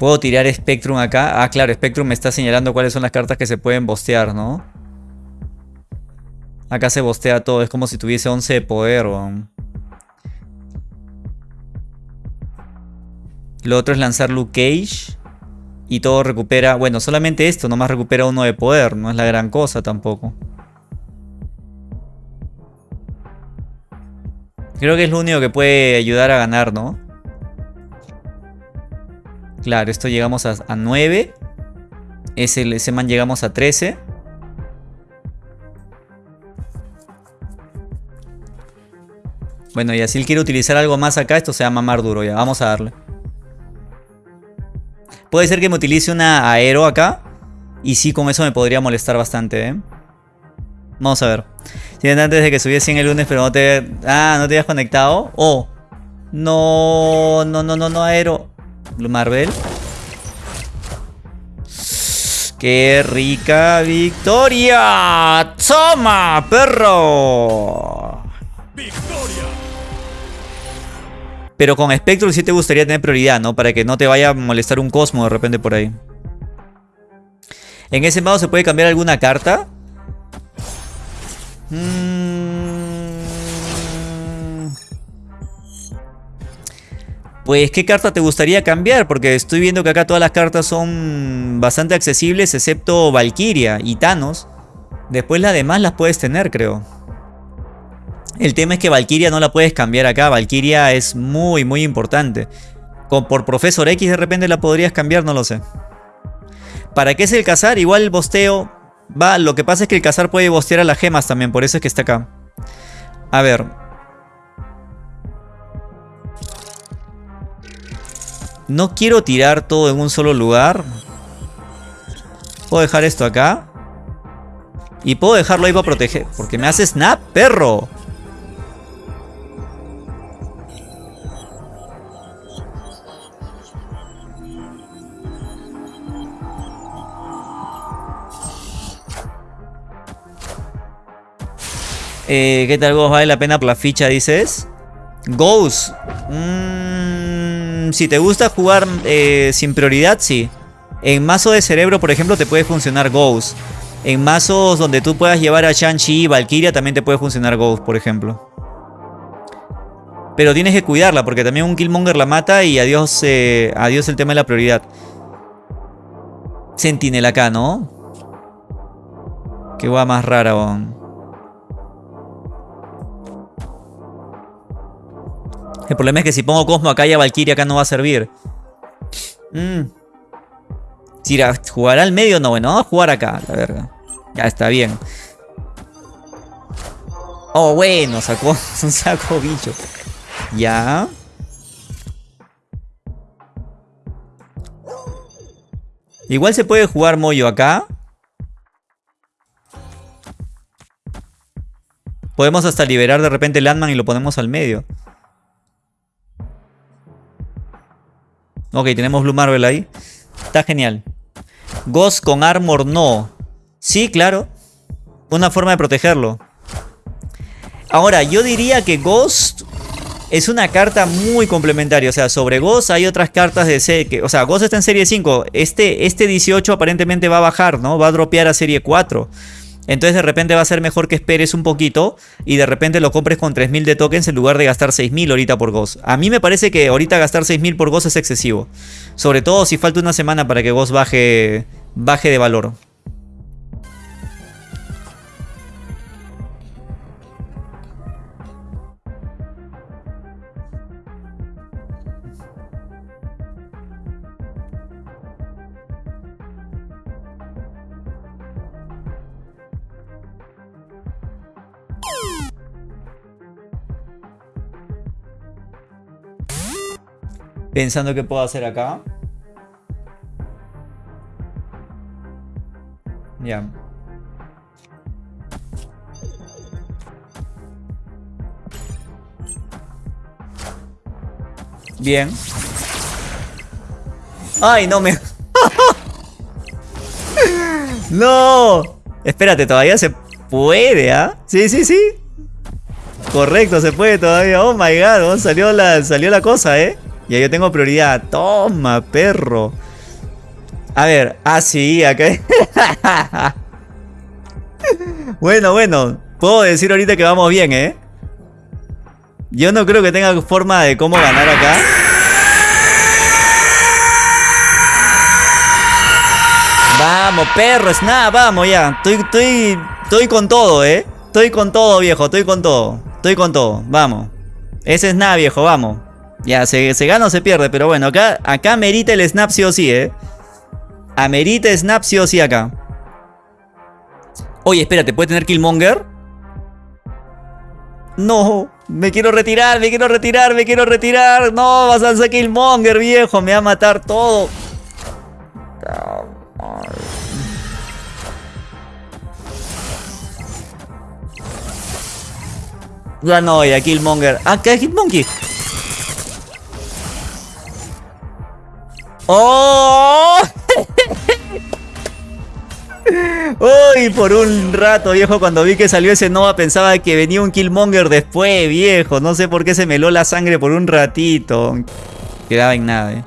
¿Puedo tirar Spectrum acá? Ah, claro, Spectrum me está señalando cuáles son las cartas que se pueden bostear, ¿no? Acá se bostea todo, es como si tuviese 11 de poder, Lo otro es lanzar Luke Cage. Y todo recupera... Bueno, solamente esto, nomás recupera uno de poder. No es la gran cosa tampoco. Creo que es lo único que puede ayudar a ganar, ¿no? Claro, esto llegamos a, 9. Ese, ese man llegamos a 13. Bueno, y así él quiere utilizar algo más acá, esto se va a mamar duro ya. Vamos a darle. Puede ser que me utilice una aero acá. Y sí, con eso me podría molestar bastante, ¿eh? Vamos a ver. Si antes de que subiese en el lunes, pero no te... Ah, no te habías conectado. Oh. No, no, no, no, no, aero. Marvel. ¡Qué rica victoria! ¡Toma, perro! ¡Victoria! Pero con Spectrum sí te gustaría tener prioridad, ¿no? Para que no te vaya a molestar un Cosmo de repente por ahí. ¿En ese modo se puede cambiar alguna carta? Mmm... Pues, ¿qué carta te gustaría cambiar? Porque estoy viendo que acá todas las cartas son bastante accesibles, excepto Valkyria y Thanos. Después las demás las puedes tener, creo. El tema es que Valkyria no la puedes cambiar acá. Valkyria es muy, muy importante. por Profesor X de repente la podrías cambiar, no lo sé. ¿Para qué es el cazar? Igual el bosteo va. Lo que pasa es que el cazar puede bostear a las gemas también, por eso es que está acá. A ver, No quiero tirar todo en un solo lugar. Puedo dejar esto acá. Y puedo dejarlo ahí para proteger. Porque me hace snap, perro. Eh, ¿Qué tal vos? ¿Vale la pena por la ficha, dices? Ghost. Mm, si te gusta jugar eh, sin prioridad, sí. En mazo de cerebro, por ejemplo, te puede funcionar Ghost. En mazos donde tú puedas llevar a Shang-Chi y Valkyria también te puede funcionar Ghost, por ejemplo. Pero tienes que cuidarla porque también un Killmonger la mata y adiós, eh, adiós el tema de la prioridad. Sentinel acá, ¿no? Qué guay más rara, bon. El problema es que si pongo Cosmo acá y a Valkyria acá no va a servir. Mm. Si jugará al medio, no, bueno, vamos a jugar acá, la verga. Ya está bien. Oh, bueno, sacó un saco bicho. Ya. Igual se puede jugar Moyo acá. Podemos hasta liberar de repente Landman y lo ponemos al medio. Ok, tenemos Blue Marvel ahí. Está genial. Ghost con Armor no. Sí, claro. Una forma de protegerlo. Ahora, yo diría que Ghost es una carta muy complementaria. O sea, sobre Ghost hay otras cartas de serie. Que, o sea, Ghost está en serie 5. Este, este 18 aparentemente va a bajar, ¿no? Va a dropear a serie 4. Entonces de repente va a ser mejor que esperes un poquito y de repente lo compres con 3000 de tokens en lugar de gastar 6000 ahorita por Ghost. A mí me parece que ahorita gastar 6000 por Ghost es excesivo. Sobre todo si falta una semana para que Ghost baje, baje de valor. Pensando qué puedo hacer acá. Ya. Bien. Ay, no me... no. Espérate, todavía se puede, ¿ah? Sí, sí, sí. Correcto, se puede todavía. Oh my god, salió la, salió la cosa, ¿eh? Ya yo tengo prioridad. Toma, perro. A ver, ah, sí, acá. bueno, bueno. Puedo decir ahorita que vamos bien, ¿eh? Yo no creo que tenga forma de cómo ganar acá. Vamos, perro, snap, vamos ya. Estoy, estoy, estoy con todo, ¿eh? Estoy con todo, viejo, estoy con todo. Estoy con todo, vamos. Ese snap, viejo, vamos. Ya, se, gana o se pierde, pero bueno, acá, acá merita el snap sí o sí, ¿eh? Amerita snap sí o sí acá. Oye, espérate, ¿puede tener Killmonger? No, me quiero retirar, me quiero retirar, me quiero retirar. No, vas a hacer Killmonger, viejo, me va a matar todo. Ya no, ya Killmonger. Ah, ¿qué es Hitmonkey? ¡Oh! Uy, por un rato, viejo, cuando vi que salió ese Nova pensaba que venía un Killmonger después, viejo. No sé por qué se me heló la sangre por un ratito. Quedaba en nada, eh.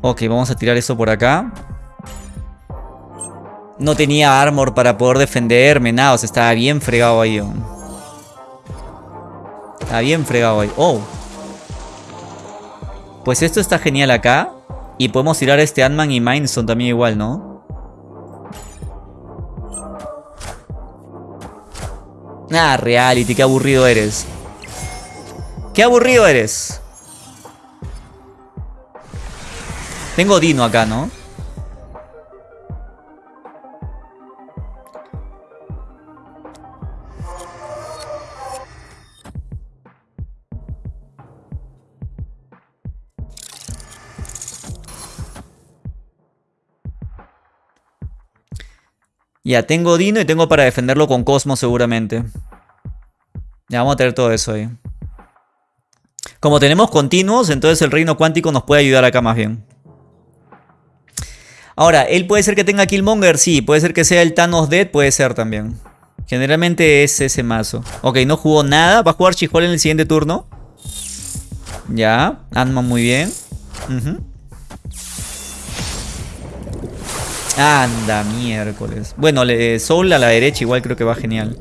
Ok, vamos a tirar eso por acá. No tenía armor para poder defenderme, nada. O sea, estaba bien fregado ahí. Está bien fregado ahí. Oh. Pues esto está genial acá. Y podemos tirar este Ant-Man y Mindstone también igual, ¿no? Ah, reality, qué aburrido eres. Qué aburrido eres. Tengo Dino acá, ¿no? Ya, tengo Dino y tengo para defenderlo con Cosmo seguramente. Ya, vamos a tener todo eso ahí. Como tenemos continuos, entonces el reino cuántico nos puede ayudar acá más bien. Ahora, ¿él puede ser que tenga Killmonger? Sí, puede ser que sea el Thanos Dead, puede ser también. Generalmente es ese mazo. Ok, no jugó nada. ¿Va a jugar Chihol en el siguiente turno? Ya, Ant-Man muy bien. Anda, miércoles. Bueno, Soul a la derecha igual creo que va genial.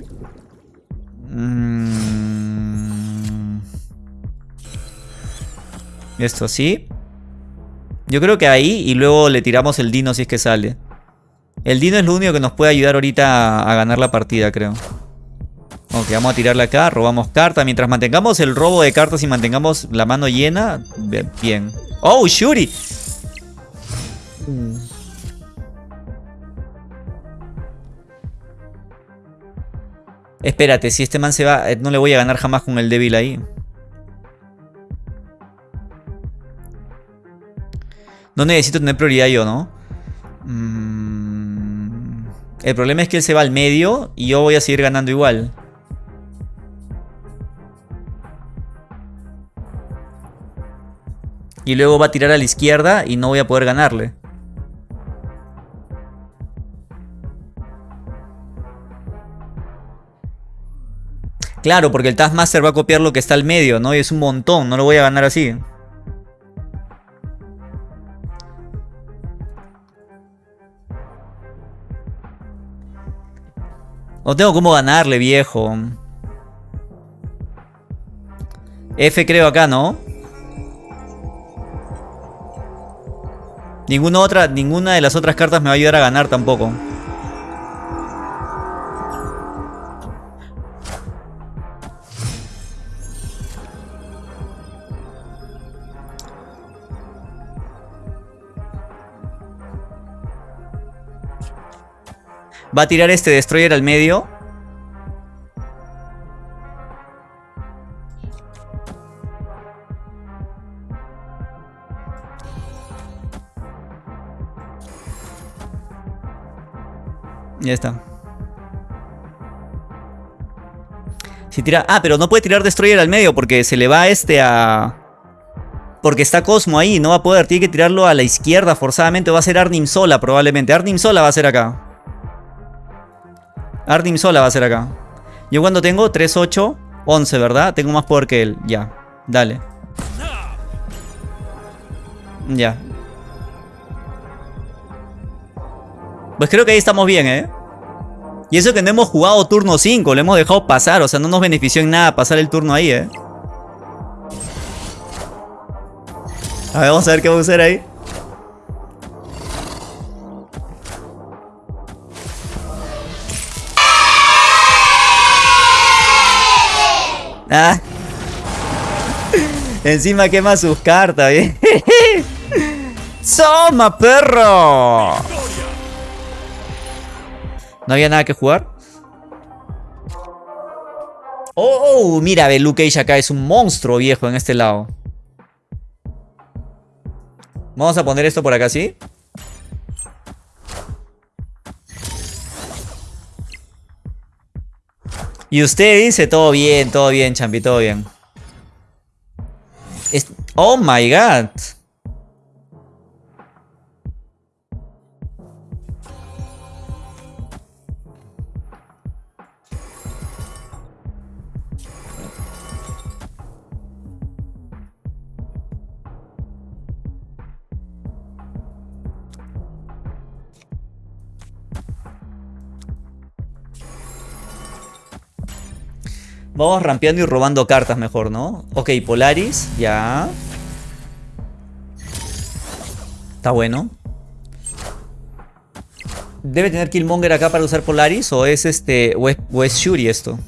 Mm. Esto así. Yo creo que ahí y luego le tiramos el Dino si es que sale. El Dino es lo único que nos puede ayudar ahorita a, ganar la partida, creo. Ok, vamos a tirarle acá, robamos carta. Mientras mantengamos el robo de cartas y mantengamos la mano llena, bien. ¡Oh, Shuri! Espérate, si este man se va, eh, no le voy a ganar jamás con el débil ahí. No necesito tener prioridad yo, ¿no? Mm, el problema es que él se va al medio y yo voy a seguir ganando igual. Y luego va a tirar a la izquierda y no voy a poder ganarle. Claro, porque el Taskmaster va a copiar lo que está al medio, ¿no? Y es un montón, no lo voy a ganar así. No tengo cómo ganarle, viejo. F creo acá, ¿no? Ninguna otra, ninguna de las otras cartas me va a ayudar a ganar tampoco. Va a tirar este destroyer al medio. Ya está. Si tira... Ah, pero no puede tirar Destroyer al medio porque se le va este a... Porque está Cosmo ahí, no va a poder. Tiene que tirarlo a la izquierda forzadamente. Va a ser Arnim Sola probablemente. Arnim Sola va a ser acá. Arnim Sola va a ser acá. Yo cuando tengo 3, 8, 11, ¿verdad? Tengo más poder que él. Ya, dale. Ya. Pues creo que ahí estamos bien, ¿eh? Y eso que no hemos jugado turno 5, lo hemos dejado pasar, o sea, no nos benefició en nada pasar el turno ahí, ¿eh? A ver, vamos a ver qué va a hacer ahí. Ah. Encima quema sus cartas, ¿eh? ¡Soma, perro! ¿No había nada que jugar? Oh, mira, ve, Luke Cage acá es un monstruo viejo en este lado. Vamos a poner esto por acá, ¿sí? Y usted dice, todo bien, todo bien, champi, todo bien. Oh my god. Vamos rampeando y robando cartas mejor, ¿no? Ok, Polaris, ya. Está bueno. ¿Debe tener Killmonger acá para usar Polaris? ¿O es este. O es, Shuri esto?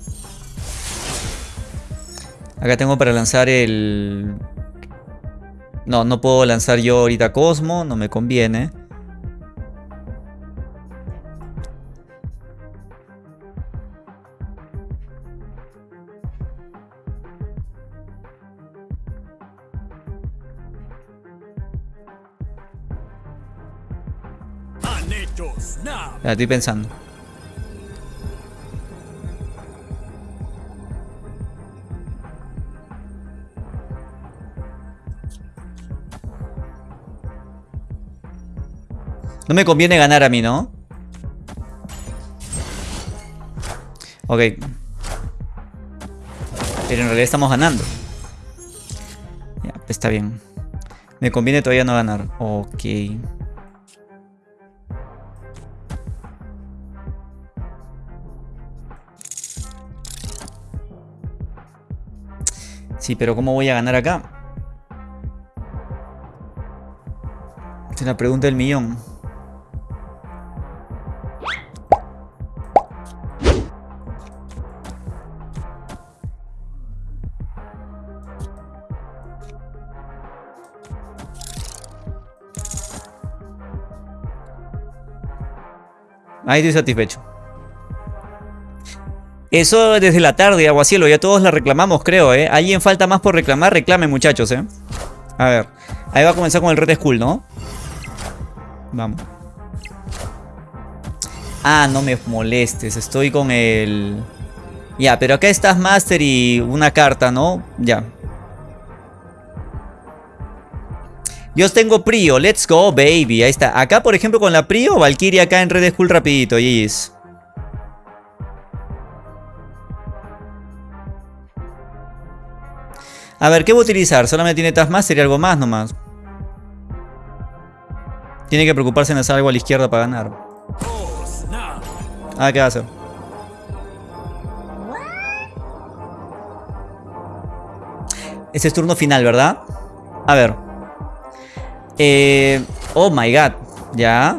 Acá tengo para lanzar el. No, no puedo lanzar yo ahorita Cosmo, no me conviene. Estoy pensando. No me conviene ganar a mí, ¿no? Ok. Pero en realidad estamos ganando. Ya, está bien. Me conviene todavía no ganar. Ok. Sí, pero ¿cómo voy a ganar acá? Es la pregunta del millón. Ahí estoy satisfecho. Eso desde la tarde, Aguacielo. Ya todos la reclamamos, creo, ¿eh? ¿Alguien falta más por reclamar? Reclamen, muchachos, ¿eh? A ver. Ahí va a comenzar con el Red Skull, ¿no? Vamos. Ah, no me molestes. Estoy con el... Ya, pero acá estás Master y una carta, ¿no? Ya. Yo tengo Prio. Let's go, baby. Ahí está. Acá, por ejemplo, con la Prio, Valkyria acá en Red Skull rapidito. Yes. A ver, ¿qué voy a utilizar? Solamente tiene Taskmaster y algo más nomás. Tiene que preocuparse en hacer algo a la izquierda para ganar. Ah, ¿qué va a hacer? Ese es turno final, ¿verdad? A ver. Eh, oh my god. Ya.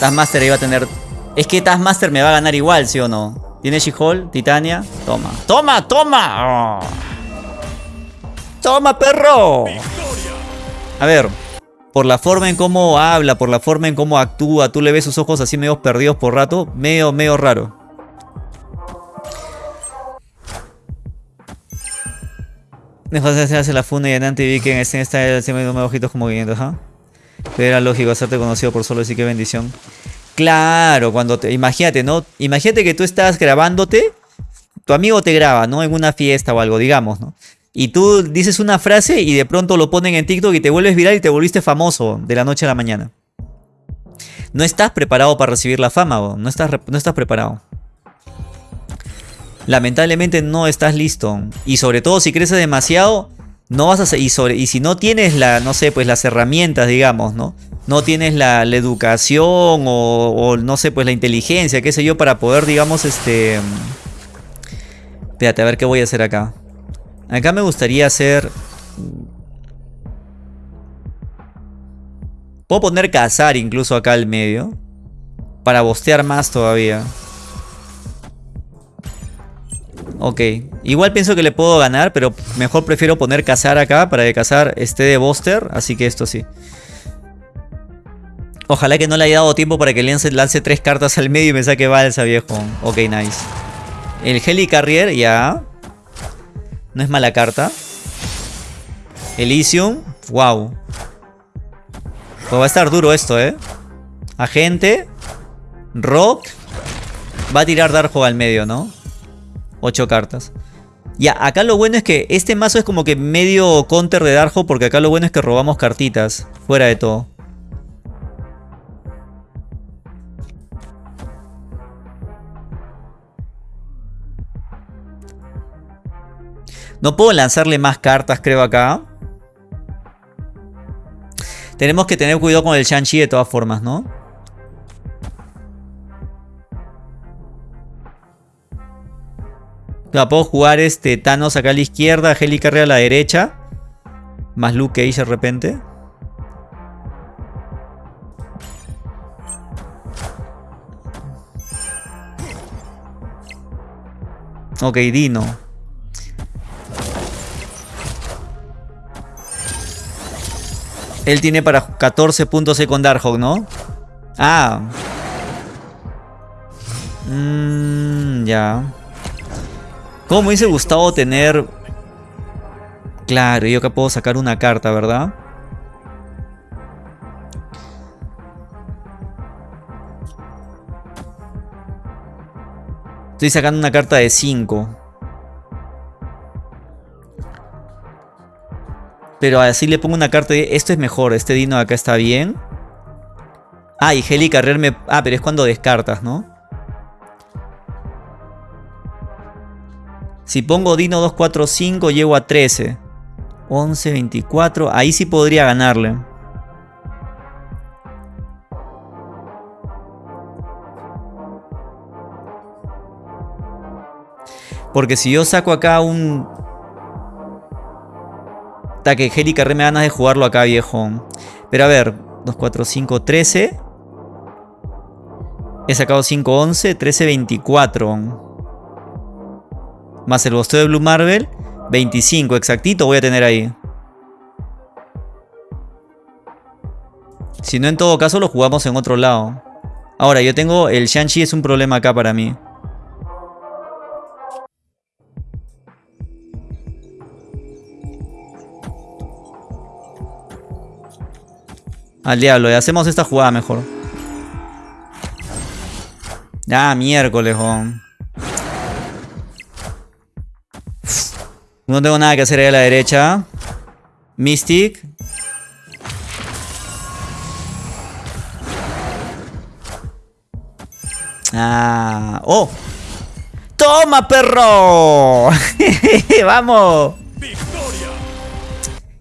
Taskmaster iba a tener... Es que Taskmaster me va a ganar igual, ¿sí o no? Tiene She-Hulk, Titania. Toma. ¡Toma, toma! ¡Toma, perro! A ver, por la forma en cómo habla, por la forma en cómo actúa, tú le ves sus ojos así medio perdidos por rato, medio, medio raro. Después se hace la funda y en vi que en este está encima de ojitos como movimientos, ¿ah? Pero era lógico hacerte conocido por solo decir que bendición. Claro, cuando te... Imagínate, ¿no? Imagínate que tú estás grabándote, tu amigo te graba, ¿no? En una fiesta o algo, digamos, ¿no? Y tú dices una frase y de pronto lo ponen en TikTok y te vuelves viral y te volviste famoso de la noche a la mañana. No estás preparado para recibir la fama, no estás, no estás preparado. Lamentablemente no estás listo. Y sobre todo si creces demasiado, no vas a y, sobre, y si no tienes la, no sé, pues las herramientas, digamos, ¿no? No tienes la, educación o, o, no sé, pues la inteligencia, qué sé yo, para poder, digamos, este... Espérate, a ver qué voy a hacer acá. Acá me gustaría hacer... Puedo poner cazar incluso acá al medio. Para bostear más todavía. Ok. Igual pienso que le puedo ganar, pero mejor prefiero poner cazar acá para que cazar esté de boster. Así que esto sí. Ojalá que no le haya dado tiempo para que lance, lance tres cartas al medio y me saque balsa, viejo. Ok, nice. El Heli Carrier, ya. No es mala carta. Elysium. Wow. Pues va a estar duro esto, ¿eh? Agente. Rock. Va a tirar Darjo al medio, ¿no? Ocho cartas. Ya, acá lo bueno es que este mazo es como que medio counter de Darjo porque acá lo bueno es que robamos cartitas. Fuera de todo. No puedo lanzarle más cartas, creo, acá. Tenemos que tener cuidado con el Shang-Chi de todas formas, ¿no? puedo jugar este Thanos acá a la izquierda, Helicarry a la derecha. Más Luke Cage de repente. Ok, Dino. Él tiene para 14 puntos con Darkhawk, ¿no? Ah. Mmm, ya. ¿Cómo me hubiese gustado tener... Claro, yo acá puedo sacar una carta, ¿verdad? Estoy sacando una carta de 5. Pero así le pongo una carta de... Esto es mejor, este Dino acá está bien. Ah, y Heli Carrer me... Ah, pero es cuando descartas, ¿no? Si pongo Dino 2, 4, 5, llego a 13. 11, 24. Ahí sí podría ganarle. Porque si yo saco acá un que Heli Carré me ganas de jugarlo acá, viejo. Pero a ver, 2, 4, 5, 13. He sacado 5, 11, 13, 24. Más el bosteo de Blue Marvel, 25, exactito voy a tener ahí. Si no, en todo caso lo jugamos en otro lado. Ahora, yo tengo... El Shang-Chi es un problema acá para mí. Al diablo, y hacemos esta jugada mejor. Ah, miércoles, No tengo nada que hacer ahí a la derecha. Mystic. Ah. ¡Oh! ¡Toma, perro! ¡Vamos!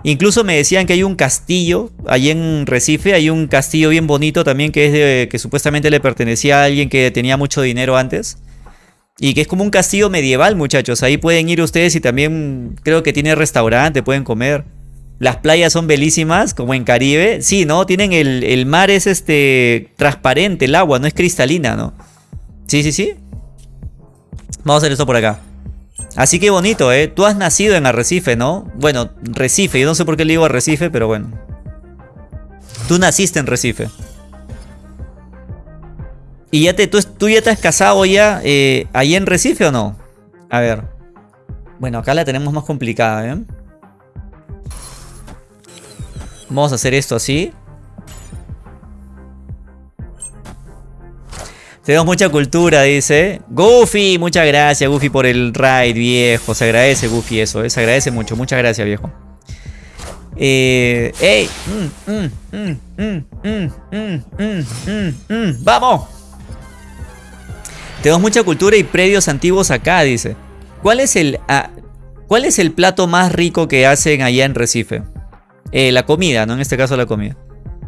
Incluso me decían que hay un castillo, allí en Recife, hay un castillo bien bonito también que es de, que supuestamente le pertenecía a alguien que tenía mucho dinero antes. Y que es como un castillo medieval, muchachos. Ahí pueden ir ustedes y también creo que tiene restaurante, pueden comer. Las playas son belísimas, como en Caribe. Sí, ¿no? Tienen el, el mar es este transparente, el agua, no es cristalina, ¿no? Sí, sí, sí. Vamos a hacer esto por acá. Así que bonito, ¿eh? Tú has nacido en Arrecife, ¿no? Bueno, Recife. Yo no sé por qué le digo Arrecife, pero bueno. Tú naciste en Recife. ¿Y ya te, tú, ya te has casado ya eh, ahí en Recife o no? A ver. Bueno, acá la tenemos más complicada, ¿eh? Vamos a hacer esto así. Tenemos mucha cultura, dice. Goofy, muchas gracias, Goofy, por el raid, viejo. Se agradece, Goofy, eso, eh. se agradece mucho. Muchas gracias, viejo. Eh, ¡Ey! ¡Vamos! Tenemos mucha cultura y predios antiguos acá, dice. ¿Cuál es el, ¿cuál es el plato más rico que hacen allá en Recife? Eh, la comida, ¿no? En este caso la comida.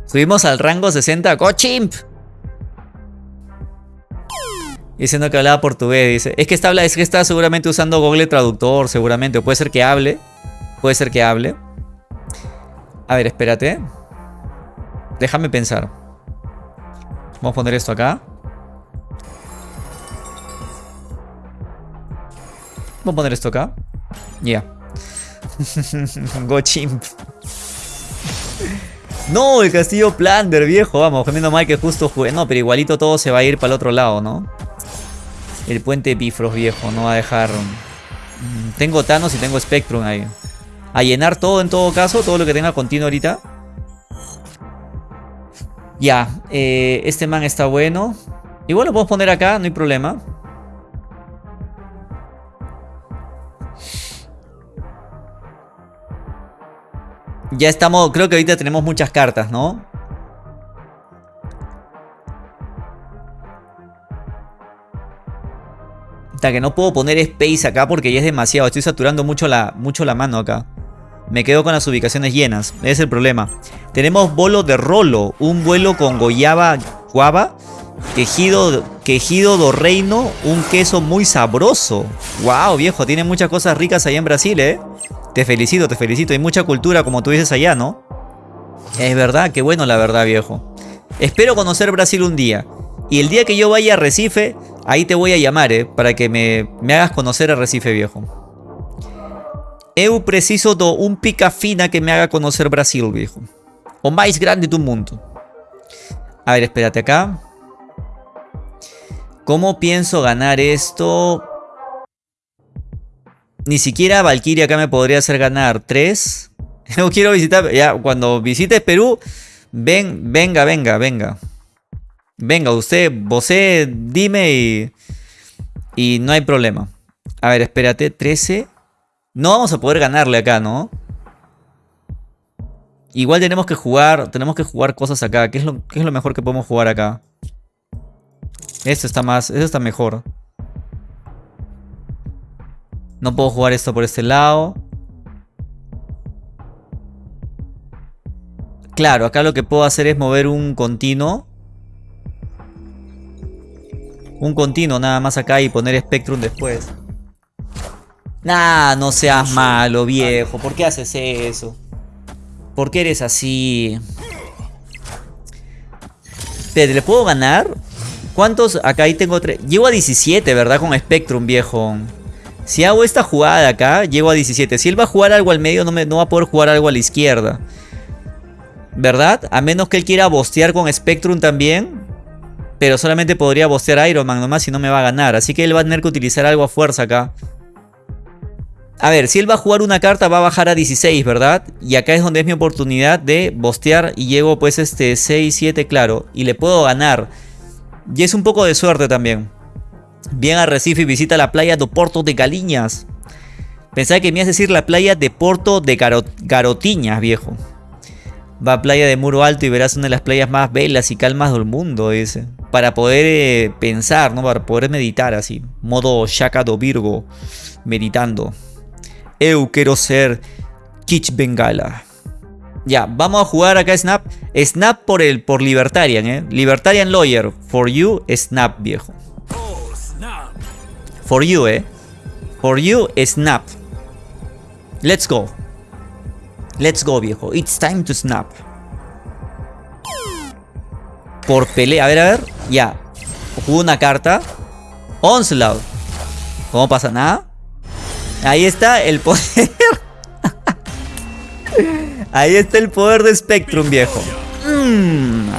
Subimos al rango 60. ¡Cochimp! Diciendo que hablaba portugués, dice. Es que está, es que está seguramente usando Google Traductor, seguramente. O puede ser que hable. Puede ser que hable. A ver, espérate. Déjame pensar. Vamos a poner esto acá. Vamos a poner esto acá. Ya. Go chimp. No, el castillo Plander, viejo. Vamos, menos mal que justo jugué. No, pero igualito todo se va a ir para el otro lado, ¿no? El puente Bifrost, viejo. No va a dejar... Mm, tengo Thanos y tengo Spectrum ahí. A llenar todo en todo caso. Todo lo que tenga continuo ahorita. Ya. Eh, este man está bueno. Igual lo podemos poner acá, no hay problema. Ya estamos, creo que ahorita tenemos muchas cartas, ¿no? Que no puedo poner space acá porque ya es demasiado. Estoy saturando mucho la, mucho la mano acá. Me quedo con las ubicaciones llenas. Ese es el problema. Tenemos bolo de rolo. Un vuelo con goyaba guava. Quejido, quejido do reino. Un queso muy sabroso. Wow, viejo. Tiene muchas cosas ricas allá en Brasil, ¿eh? Te felicito, te felicito. Hay mucha cultura, como tú dices allá, ¿no? Es verdad, qué bueno la verdad, viejo. Espero conocer Brasil un día. Y el día que yo vaya a Recife, ahí te voy a llamar, ¿eh? Para que me, me hagas conocer a Recife, viejo. Eu preciso de un pica fina que me haga conocer Brasil, viejo. O más grande tu mundo. A ver, espérate acá. ¿Cómo pienso ganar esto? Ni siquiera Valkyria acá me podría hacer ganar 3. No quiero visitar. Ya, cuando visites Perú, ven, venga, venga, venga. Venga, usted, vos dime y. Y no hay problema. A ver, espérate, 13. No vamos a poder ganarle acá, ¿no? Igual tenemos que jugar. Tenemos que jugar cosas acá. ¿Qué es lo, qué es lo mejor que podemos jugar acá? Esto está más. Esto está mejor. No puedo jugar esto por este lado. Claro, acá lo que puedo hacer es mover un continuo. Un continuo nada más acá y poner Spectrum después. Nah, no seas malo, viejo. ¿Por qué haces eso? ¿Por qué eres así? Espérate, ¿le puedo ganar? ¿Cuántos? Acá ahí tengo tres. Llego a 17, ¿verdad? Con Spectrum, viejo. Si hago esta jugada de acá, llego a 17. Si él va a jugar algo al medio, no, me, no va a poder jugar algo a la izquierda. ¿Verdad? A menos que él quiera bostear con Spectrum también. Pero solamente podría bostear Iron Man nomás y no me va a ganar. Así que él va a tener que utilizar algo a fuerza acá. A ver, si él va a jugar una carta va a bajar a 16, ¿verdad? Y acá es donde es mi oportunidad de bostear y llego pues este 6, 7, claro. Y le puedo ganar. Y es un poco de suerte también. Bien a Recife y visita la playa de Porto de Galiñas. Pensaba que me ibas a decir la playa de Porto de Garotiñas, viejo. Va a playa de Muro Alto y verás una de las playas más belas y calmas del mundo, dice. Para poder eh, pensar, ¿no? Para poder meditar así. Modo Shaka do Virgo. Meditando. Eu quiero ser Kich Bengala. Ya, vamos a jugar acá Snap. Snap por el por Libertarian, ¿eh? Libertarian Lawyer. For you, Snap, viejo. For you, eh. For you, snap. Let's go. Let's go, viejo. It's time to snap. Por pelea. A ver, a ver. Ya. Juego una carta. Onslaught. ¿Cómo pasa nada? Ahí está el poder. Ahí está el poder de Spectrum, viejo. Mm.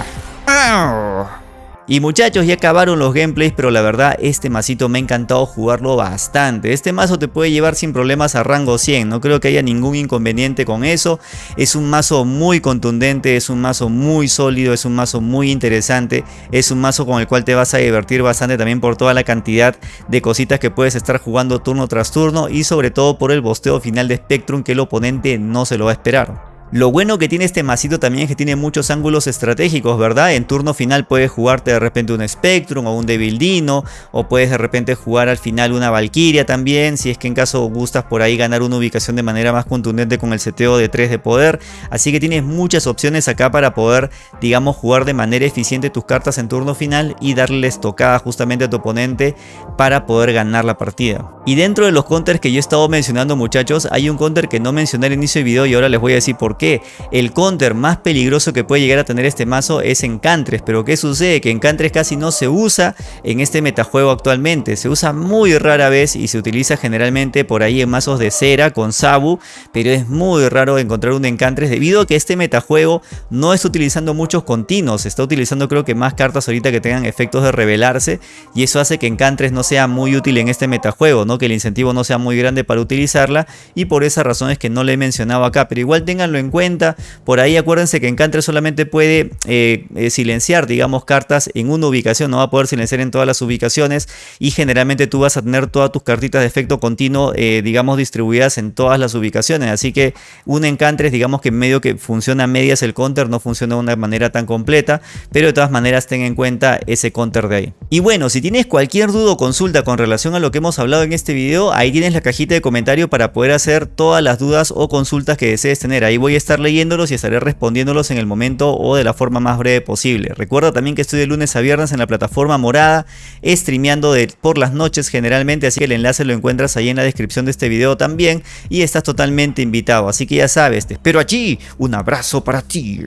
Y muchachos, ya acabaron los gameplays, pero la verdad este masito me ha encantado jugarlo bastante. Este mazo te puede llevar sin problemas a rango 100, no creo que haya ningún inconveniente con eso. Es un mazo muy contundente, es un mazo muy sólido, es un mazo muy interesante. Es un mazo con el cual te vas a divertir bastante también por toda la cantidad de cositas que puedes estar jugando turno tras turno. Y sobre todo por el bosteo final de Spectrum que el oponente no se lo va a esperar. Lo bueno que tiene este masito también es que tiene muchos ángulos estratégicos, ¿verdad? En turno final puedes jugarte de repente un Spectrum o un Devildino, o puedes de repente jugar al final una Valkyria también, si es que en caso gustas por ahí ganar una ubicación de manera más contundente con el seteo de 3 de poder. Así que tienes muchas opciones acá para poder, digamos, jugar de manera eficiente tus cartas en turno final y darles tocada justamente a tu oponente para poder ganar la partida. Y dentro de los counters que yo he estado mencionando muchachos, hay un counter que no mencioné al inicio del video y ahora les voy a decir por qué el counter más peligroso que puede llegar a tener este mazo es Encantres. Pero ¿qué sucede? Que Encantres casi no se usa en este metajuego actualmente. Se usa muy rara vez y se utiliza generalmente por ahí en mazos de cera con Sabu. Pero es muy raro encontrar un Encantres debido a que este metajuego no está utilizando muchos continuos. Está utilizando creo que más cartas ahorita que tengan efectos de revelarse. Y eso hace que Encantres no sea muy útil en este metajuego. ¿no? Que el incentivo no sea muy grande para utilizarla. Y por esa razón es que no le he mencionado acá. Pero igual tenganlo en cuenta. Por ahí acuérdense que Encantre solamente puede eh, eh, silenciar, digamos, cartas en una ubicación. No va a poder silenciar en todas las ubicaciones. Y generalmente tú vas a tener todas tus cartitas de efecto continuo, eh, digamos, distribuidas en todas las ubicaciones. Así que un Encantres, digamos que medio que funciona a medias el counter, no funciona de una manera tan completa. Pero de todas maneras ten en cuenta ese counter de ahí. Y bueno, si tienes cualquier duda o consulta con relación a lo que hemos hablado en este video, ahí tienes la cajita de comentario para poder hacer todas las dudas o consultas que desees tener. Ahí estar leyéndolos y estaré respondiéndolos en el momento o de la forma más breve posible. Recuerda también que estoy de lunes a viernes en la plataforma morada, streameando por las noches generalmente, así que el enlace lo encuentras ahí en la descripción de este video también y estás totalmente invitado. Así que ya sabes, te espero allí. Un abrazo para ti.